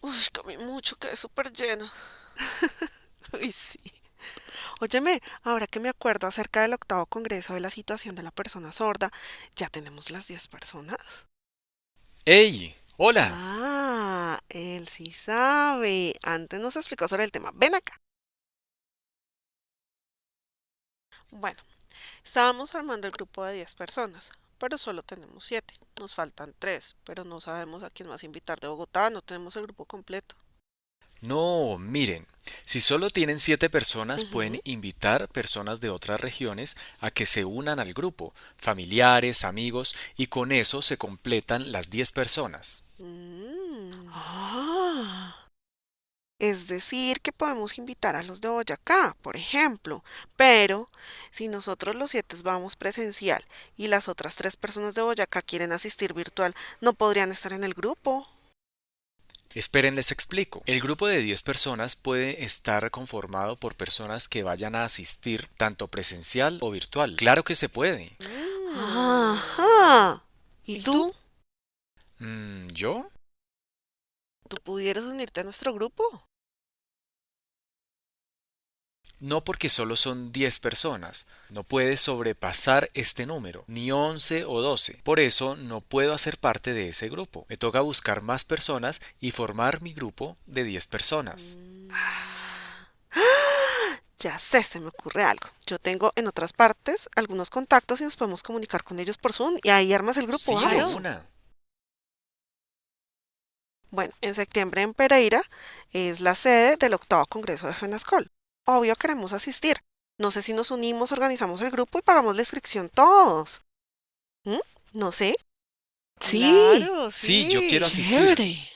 Uy, comí mucho, quedé súper llena. Uy, sí. Óyeme, ahora que me acuerdo acerca del octavo congreso de la situación de la persona sorda, ¿ya tenemos las 10 personas? ¡Hey! ¡Hola! Ah, él sí sabe. Antes nos explicó sobre el tema. Ven acá. Bueno, estábamos armando el grupo de 10 personas, pero solo tenemos 7. Nos faltan 3, pero no sabemos a quién más invitar de Bogotá, no tenemos el grupo completo. No, miren, si solo tienen siete personas, pueden invitar personas de otras regiones a que se unan al grupo, familiares, amigos, y con eso se completan las 10 personas. Mm. Ah. Es decir, que podemos invitar a los de Boyacá, por ejemplo, pero si nosotros los siete vamos presencial y las otras tres personas de Boyacá quieren asistir virtual, no podrían estar en el grupo. Esperen, les explico. El grupo de 10 personas puede estar conformado por personas que vayan a asistir tanto presencial o virtual. Claro que se puede. Mm. Ajá. ¿Y ¿Y tú? tú? Mm, ¿yo? ¿Tú pudieras unirte a nuestro grupo? No porque solo son 10 personas, no puede sobrepasar este número, ni 11 o 12. Por eso no puedo hacer parte de ese grupo. Me toca buscar más personas y formar mi grupo de 10 personas. Ya sé, se me ocurre algo. Yo tengo en otras partes algunos contactos y nos podemos comunicar con ellos por Zoom y ahí armas el grupo, Sí, una. Bueno, en septiembre en Pereira es la sede del octavo congreso de FENASCOL. Obvio queremos asistir. No sé si nos unimos, organizamos el grupo y pagamos la inscripción todos. ¿Mm? No sé. Sí, Claro, Sí, yo quiero asistir. chévere.